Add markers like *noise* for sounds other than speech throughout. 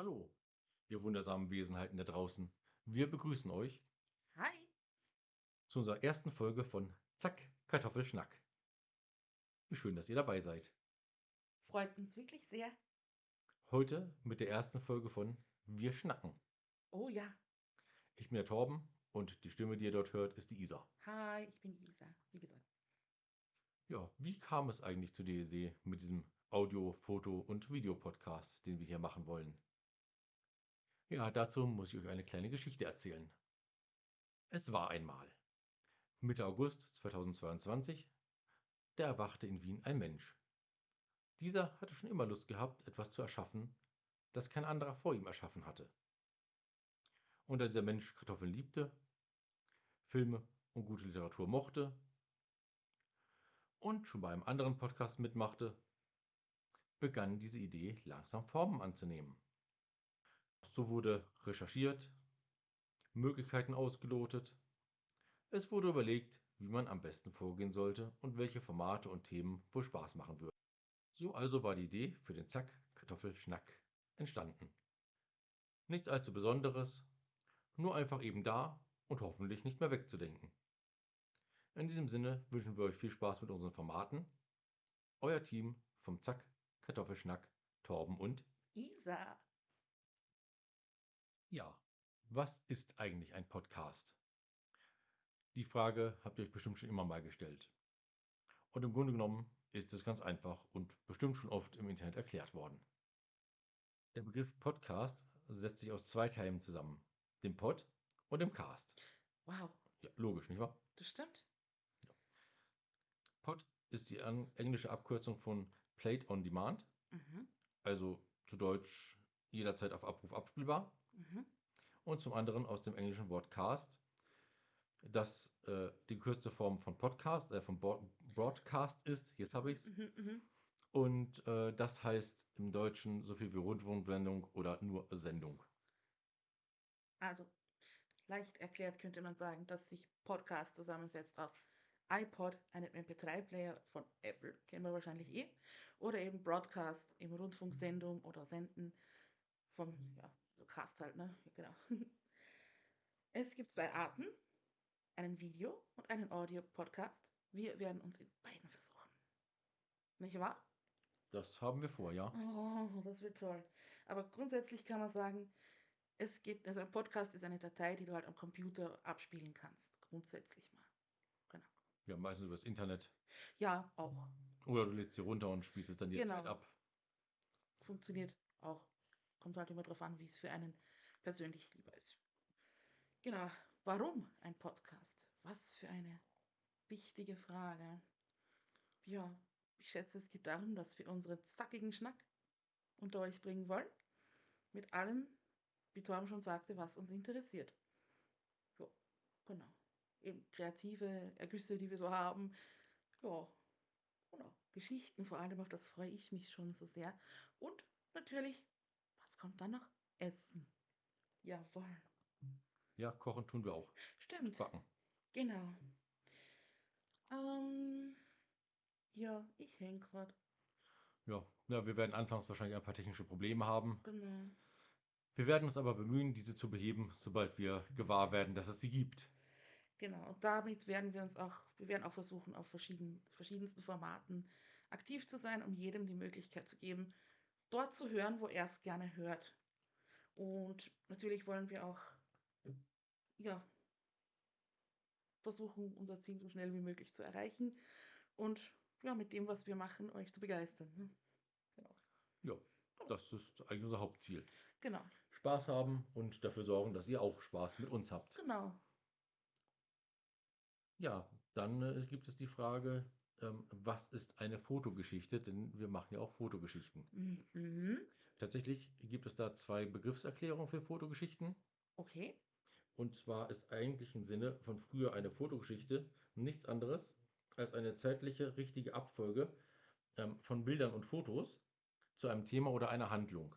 Hallo, ihr wundersamen Wesenheiten da draußen. Wir begrüßen euch Hi. zu unserer ersten Folge von Zack, Kartoffelschnack. Wie schön, dass ihr dabei seid. Freut uns wirklich sehr. Heute mit der ersten Folge von Wir schnacken. Oh ja. Ich bin der Torben und die Stimme, die ihr dort hört, ist die Isa. Hi, ich bin Isa. Wie gesagt. Ja, wie kam es eigentlich zu der Idee mit diesem Audio-, Foto- und Videopodcast, den wir hier machen wollen? Ja, dazu muss ich euch eine kleine Geschichte erzählen. Es war einmal. Mitte August 2022, da erwachte in Wien ein Mensch. Dieser hatte schon immer Lust gehabt, etwas zu erschaffen, das kein anderer vor ihm erschaffen hatte. Und da dieser Mensch Kartoffeln liebte, Filme und gute Literatur mochte und schon bei einem anderen Podcast mitmachte, begann diese Idee langsam Formen anzunehmen. So wurde recherchiert, Möglichkeiten ausgelotet, es wurde überlegt, wie man am besten vorgehen sollte und welche Formate und Themen wohl Spaß machen würden. So also war die Idee für den Zack Kartoffelschnack entstanden. Nichts allzu Besonderes, nur einfach eben da und hoffentlich nicht mehr wegzudenken. In diesem Sinne wünschen wir euch viel Spaß mit unseren Formaten. Euer Team vom Zack Kartoffelschnack, Torben und Isa. Ja, was ist eigentlich ein Podcast? Die Frage habt ihr euch bestimmt schon immer mal gestellt. Und im Grunde genommen ist es ganz einfach und bestimmt schon oft im Internet erklärt worden. Der Begriff Podcast setzt sich aus zwei Teilen zusammen, dem Pod und dem Cast. Wow. Ja, logisch, nicht wahr? Das stimmt. Pod ist die englische Abkürzung von Played on Demand, Mhm. also zu Deutsch jederzeit auf Abruf abspielbar. Mhm. und zum anderen aus dem englischen Wort Cast, das äh, die gekürzte Form von Podcast, äh, von Bo Broadcast ist. Jetzt habe ich es. Mhm. Mhm. Und äh, das heißt im Deutschen so viel wie Rundfunksendung oder nur Sendung. Also, leicht erklärt könnte man sagen, dass sich Podcast zusammensetzt aus iPod, einem MP3-Player von Apple, kennen wir wahrscheinlich eh, oder eben Broadcast, eben Rundfunksendung oder Senden vom, ja, so Cast halt, ne? Genau. *laughs* Es gibt zwei Arten, einen Video- und einen Audio-Podcast. Wir werden uns in beiden versuchen. Nicht wahr? Das haben wir vor, ja. Oh, das wird toll. Aber grundsätzlich kann man sagen, es geht, also ein Podcast ist eine Datei, die du halt am Computer abspielen kannst. Grundsätzlich mal. Genau. Ja, meistens übers Internet. Ja, auch. Oder du lädst sie runter und spielst es dann Genau. jederzeit ab. Funktioniert auch. Kommt halt immer drauf an, wie es für einen persönlich lieber ist. Genau. Warum ein Podcast? Was für eine wichtige Frage. Ja, ich schätze, es geht darum, dass wir unseren zackigen Schnack unter euch bringen wollen. Mit allem, wie Torben schon sagte, was uns interessiert. Ja, genau. Eben kreative Ergüsse, die wir so haben. Ja, genau. Geschichten vor allem, auf das freue ich mich schon so sehr. Und natürlich, kommt dann noch? Essen. Jawohl. Ja, kochen tun wir auch. Stimmt. Backen. Genau. Ähm, ja, ich hänge gerade. Ja. ja, wir werden anfangs wahrscheinlich ein paar technische Probleme haben. Genau. Wir werden uns aber bemühen, diese zu beheben, sobald wir gewahr werden, dass es sie gibt. Genau. Und damit werden wir uns auch, wir werden auch versuchen, auf verschieden, verschiedensten Formaten aktiv zu sein, um jedem die Möglichkeit zu geben, dort zu hören, wo er es gerne hört. Und natürlich wollen wir auch, ja, versuchen, unser Ziel so schnell wie möglich zu erreichen und ja, mit dem, was wir machen, euch zu begeistern. ne? Genau. Ja, das ist eigentlich unser Hauptziel. Genau. Spaß haben und dafür sorgen, dass ihr auch Spaß mit uns habt. Genau. Ja, dann äh, gibt es die Frage, ähm, was ist eine Fotogeschichte? Denn wir machen ja auch Fotogeschichten. Mhm. Tatsächlich gibt es da zwei Begriffserklärungen für Fotogeschichten. Okay. Und zwar ist eigentlich im Sinne von früher eine Fotogeschichte nichts anderes als eine zeitliche richtige Abfolge ähm, von Bildern und Fotos zu einem Thema oder einer Handlung.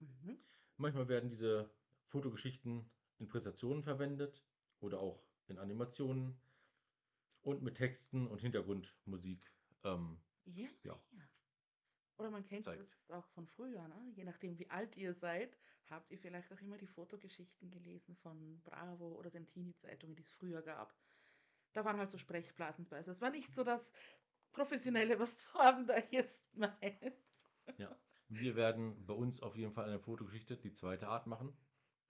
Mhm. Manchmal werden diese Fotogeschichten in Präsentationen verwendet oder auch in Animationen und mit Texten und Hintergrundmusik. Ähm, Ja. Ja. Oder man kennt zeigt. das auch von früher, ne? Je nachdem, wie alt ihr seid, habt ihr vielleicht auch immer die Fotogeschichten gelesen von Bravo oder den Teenie-Zeitungen, die es früher gab. Da waren halt so Sprechblasen bei. Also es war nicht so das Professionelle, was Torben da jetzt meint. Ja. Wir werden bei uns auf jeden Fall eine Fotogeschichte, die zweite Art machen.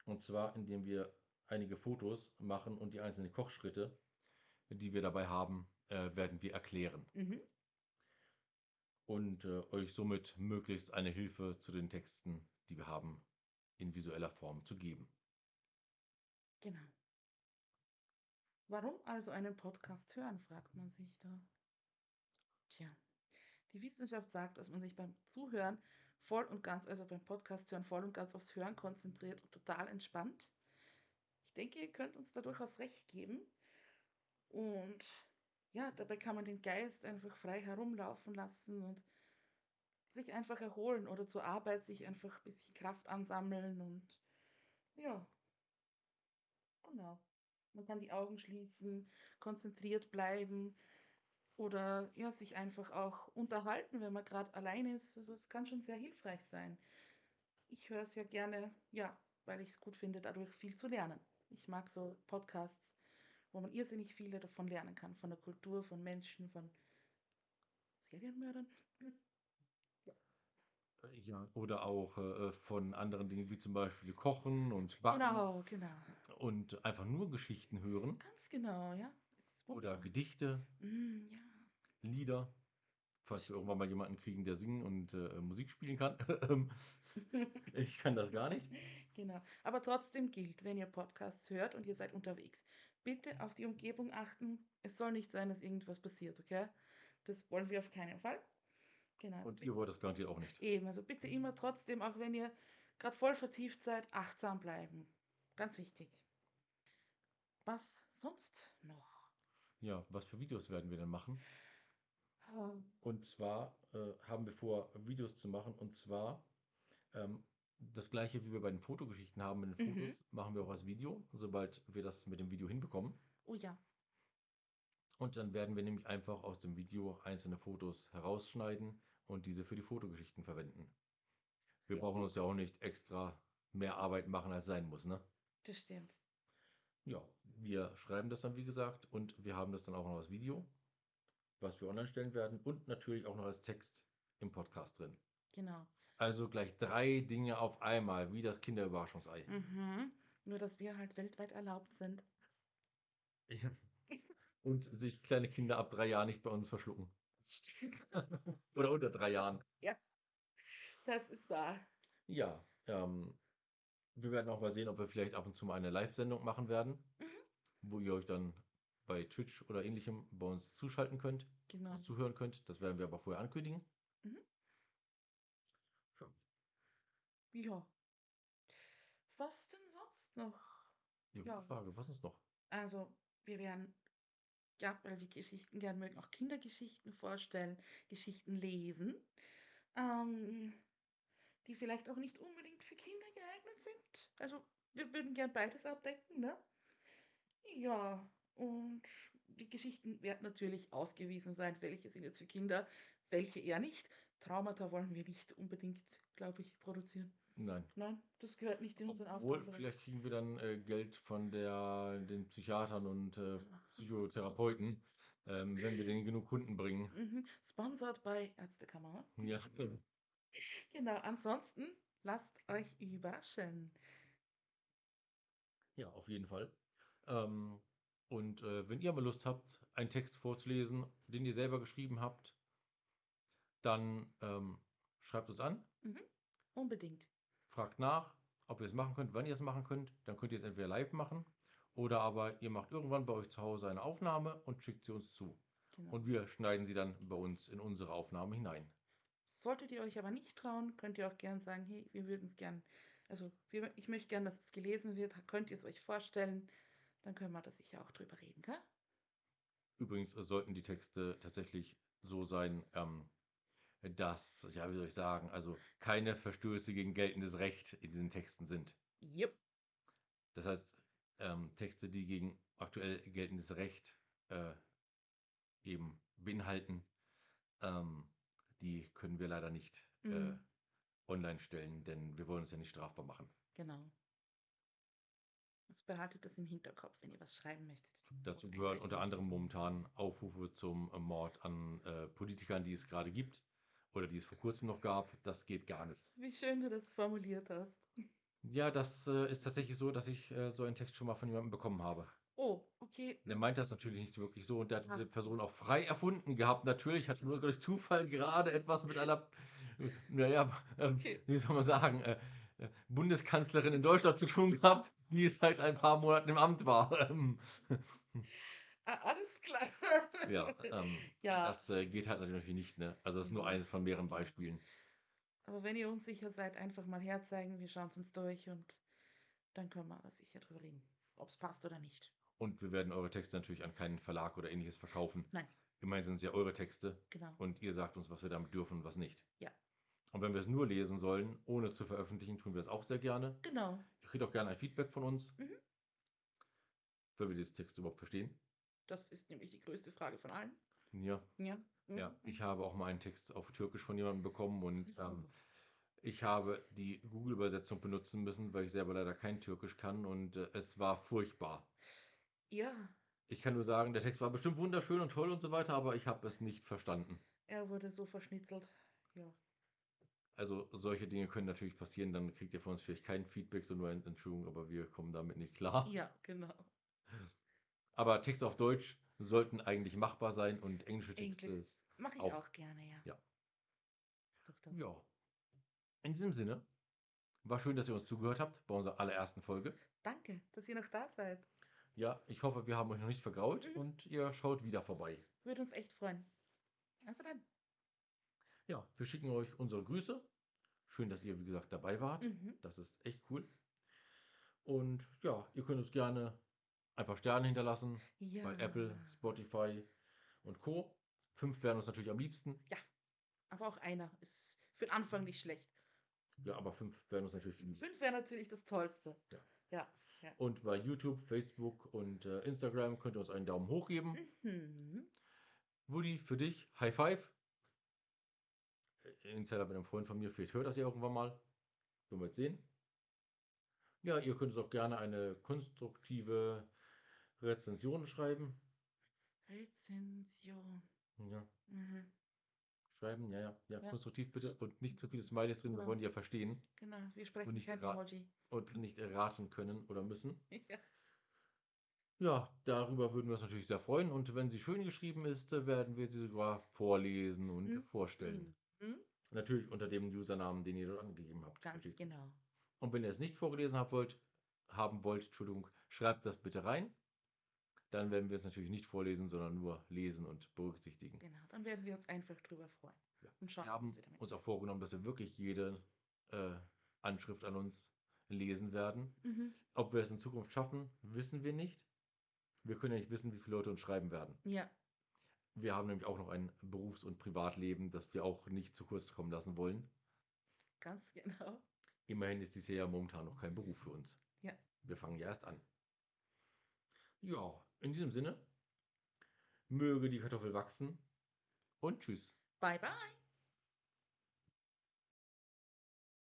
Und zwar, indem wir einige Fotos machen und die einzelnen Kochschritte, die wir dabei haben, äh, werden wir erklären. Mhm. Und äh, euch somit möglichst eine Hilfe zu den Texten, die wir haben, in visueller Form zu geben. Genau. Warum also einen Podcast hören, fragt man sich da. Tja, die Wissenschaft sagt, dass man sich beim Zuhören voll und ganz, also beim Podcast hören, voll und ganz aufs Hören konzentriert und total entspannt. Ich denke, ihr könnt uns da durchaus recht geben. Und ja, dabei kann man den Geist einfach frei herumlaufen lassen und sich einfach erholen oder zur Arbeit sich einfach ein bisschen Kraft ansammeln und ja, genau. Man kann die Augen schließen, konzentriert bleiben oder ja, sich einfach auch unterhalten, wenn man gerade allein ist. Also es kann schon sehr hilfreich sein. Ich höre es ja gerne, ja, weil ich es gut finde, dadurch viel zu lernen. Ich mag so Podcasts, wo man irrsinnig viele davon lernen kann, von der Kultur, von Menschen, von Serienmördern. Ja. Oder auch äh, von anderen Dingen wie zum Beispiel Kochen und Backen Genau, genau. und einfach nur Geschichten hören Ganz genau, ja. Oder. Gedichte, Mm, ja. Lieder. Falls wir irgendwann mal jemanden kriegen, der singen und äh, Musik spielen kann. *laughs* ich kann das gar nicht. *laughs* Genau. Aber trotzdem gilt, wenn ihr Podcasts hört und ihr seid unterwegs, bitte auf die Umgebung achten. Es soll nicht sein, dass irgendwas passiert, okay? Das wollen wir auf keinen Fall. Genau. Und ihr wollt das garantiert auch nicht. Eben, also bitte immer trotzdem, auch wenn ihr gerade voll vertieft seid, achtsam bleiben. Ganz wichtig. Was sonst noch? Ja, was für Videos werden wir denn machen? Ähm, Und zwar äh, haben wir vor, Videos zu machen. Und zwar ähm, das gleiche, wie wir bei den Fotogeschichten haben mit den Mhm. Fotos, machen wir auch als Video, sobald wir das mit dem Video hinbekommen. Oh ja, Und dann werden wir nämlich einfach aus dem Video einzelne Fotos herausschneiden und diese für die Fotogeschichten verwenden. Wir Sehr brauchen uns ja auch nicht extra mehr Arbeit machen, als sein muss, ne? das stimmt. Ja, wir schreiben das dann, wie gesagt, und wir haben das dann auch noch als Video, was wir online stellen werden und natürlich auch noch als Text im Podcast drin. Genau. Also gleich drei Dinge auf einmal, wie das Kinderüberraschungsei. Mhm. Nur, dass wir halt weltweit erlaubt sind. Ja. Und sich kleine Kinder ab drei Jahren nicht bei uns verschlucken. *laughs* Oder unter drei Jahren. Das ist wahr. Ja, ähm, wir werden auch mal sehen, ob wir vielleicht ab und zu mal eine Live-Sendung machen werden, Mhm. wo ihr euch dann bei Twitch oder ähnlichem bei uns zuschalten könnt, Genau. zuhören könnt. Das werden wir aber vorher ankündigen. Mhm. Schon. Ja. Was denn sonst noch? Ja, gute Ja. Frage. Was ist noch? Also, wir werden, ja, weil wir Geschichten gern mögen, auch Kindergeschichten vorstellen, Geschichten lesen, ähm, die vielleicht auch nicht unbedingt für Kinder geeignet sind. Also, wir würden gern beides abdecken, ne? Ja, und die Geschichten werden natürlich ausgewiesen sein, welche sind jetzt für Kinder, welche eher nicht. Traumata wollen wir nicht unbedingt, glaube ich, produzieren. Nein. Nein, das gehört nicht in unseren Obwohl, Aufgaben. vielleicht kriegen wir dann äh, Geld von der, den Psychiatern und äh, Psychotherapeuten, ähm, wenn wir denen genug Kunden bringen. Mhm. Sponsored bei Ärztekammer. Ja. Genau, ansonsten lasst euch überraschen. Ja, auf jeden Fall. Ähm, und äh, wenn ihr mal Lust habt, einen Text vorzulesen, den ihr selber geschrieben habt, dann ähm, schreibt uns an, Unbedingt. Fragt nach, ob ihr es machen könnt, wann ihr es machen könnt. Dann könnt ihr es entweder live machen oder aber ihr macht irgendwann bei euch zu Hause eine Aufnahme und schickt sie uns zu. Genau. Und wir schneiden sie dann bei uns in unsere Aufnahme hinein. Solltet ihr euch aber nicht trauen, könnt ihr auch gern sagen, hey, wir würden es gern, also wir, ich möchte gern, dass es gelesen wird, könnt ihr es euch vorstellen, dann können wir da sicher auch drüber reden, gell? Übrigens sollten die Texte tatsächlich so sein, ähm, dass, ja, wie soll ich sagen, also keine Verstöße gegen geltendes Recht in diesen Texten sind. Yep. Das heißt, ähm, Texte, die gegen aktuell geltendes Recht äh, eben beinhalten, ähm, die können wir leider nicht äh, Mhm. online stellen, denn wir wollen uns ja nicht strafbar machen. Genau. Also behaltet das im Hinterkopf, wenn ihr was schreiben möchtet. Dazu gehören unter anderem momentan Aufrufe zum äh, Mord an äh, Politikern, die es gerade gibt oder die es vor kurzem noch gab. Das geht gar nicht. Wie schön du das formuliert hast. Ja, das äh, ist tatsächlich so, dass ich äh, so einen Text schon mal von jemandem bekommen habe. Oh, okay. Der meint das natürlich nicht wirklich so und der hat Ah. diese Person auch frei erfunden gehabt. Natürlich hat nur durch Zufall gerade etwas mit einer, *laughs* naja, ähm, Okay. wie soll man sagen, äh, äh, Bundeskanzlerin in Deutschland zu tun gehabt, die seit ein paar Monaten im Amt war. *laughs* *laughs* Alles klar. ja, ähm, Ja. das äh, geht halt natürlich nicht, ne? Also das ist nur Mhm. eines von mehreren Beispielen. Aber wenn ihr unsicher seid, einfach mal herzeigen. Wir schauen es uns durch und dann können wir da sicher drüber reden, ob es passt oder nicht. Und wir werden eure Texte natürlich an keinen Verlag oder ähnliches verkaufen. Nein. Immerhin sind es ja eure Texte Genau. und ihr sagt uns, was wir damit dürfen und was nicht. Ja. Und wenn wir es nur lesen sollen, ohne zu veröffentlichen, tun wir es auch sehr gerne. Genau. Ihr kriegt auch gerne ein Feedback von uns, Mhm. wenn wir dieses Text überhaupt verstehen. Das ist nämlich die größte Frage von allen. Ja, Ja. Mhm. ja. Ich habe auch mal einen Text auf Türkisch von jemandem bekommen und ähm, ich habe die Google-Übersetzung benutzen müssen, weil ich selber leider kein Türkisch kann und äh, es war furchtbar. Ja, Ich kann nur sagen, der Text war bestimmt wunderschön und toll und so weiter, aber ich habe es nicht verstanden. er wurde so verschnitzelt. Ja. Also solche Dinge können natürlich passieren, dann kriegt ihr von uns vielleicht kein Feedback, sondern nur eine Entschuldigung, aber wir kommen damit nicht klar. Ja, genau. Aber Texte auf Deutsch sollten eigentlich machbar sein und englische Texte. Englisch. Mache ich Auch. auch. gerne, ja. Ja. Doch, doch. Ja. In diesem Sinne, war schön, dass ihr uns zugehört habt bei unserer allerersten Folge. Danke, dass ihr noch da seid. Ja, ich hoffe, wir haben euch noch nicht vergrault Mhm. und ihr schaut wieder vorbei. Würde uns echt freuen. Also dann. Ja, wir schicken euch unsere Grüße. Schön, dass ihr, wie gesagt, dabei wart. Mhm. Das ist echt cool. Und ja, ihr könnt uns gerne ein paar Sterne hinterlassen Ja. bei Apple, Spotify und Co. Fünf wären uns natürlich am liebsten. Aber auch einer ist für den Anfang nicht schlecht. Ja, aber fünf wären uns natürlich. Fünf wäre natürlich das Tollste. Ja. Ja. Und bei YouTube, Facebook und äh, Instagram könnt ihr uns einen Daumen hoch geben. Mhm. Woody, für dich, High Five. Äh, Insider bei einem Freund von mir, vielleicht hört das ja irgendwann mal. Werden wir jetzt sehen. Ja, ihr könnt uns auch gerne eine konstruktive Rezension schreiben. Rezension. Ja, Mhm. schreiben, ja, ja, ja, Ja. konstruktiv bitte. Und nicht zu viele Smileys drin, wir Genau. wollen die ja verstehen Genau, wir sprechen nicht kein Emoji. und nicht erraten können oder müssen. *laughs* ja. Ja, darüber würden wir uns natürlich sehr freuen. Und wenn sie schön geschrieben ist, äh, werden wir sie sogar vorlesen und Mhm. vorstellen. Mhm. Natürlich unter dem Usernamen, den ihr dort angegeben habt. Ganz Versteht? genau. Und wenn ihr es nicht vorgelesen habt wollt, haben wollt, Entschuldigung, schreibt das bitte rein. Dann werden wir es natürlich nicht vorlesen, sondern nur lesen und berücksichtigen. Genau. Dann werden wir uns einfach drüber freuen. Ja. Und schauen, Wir haben was wir damit uns auch vorgenommen, dass wir wirklich jede äh, Anschrift an uns lesen werden. Mhm. Ob wir es in Zukunft schaffen, wissen wir nicht. Wir können ja nicht wissen, wie viele Leute uns schreiben werden. Ja, Wir haben nämlich auch noch ein Berufs- und Privatleben, das wir auch nicht zu kurz kommen lassen wollen. ganz genau. Immerhin ist dies hier ja momentan noch kein Beruf für uns. Ja. Wir fangen ja erst an. Ja, in diesem Sinne, möge die Kartoffel wachsen und tschüss. Bye, bye.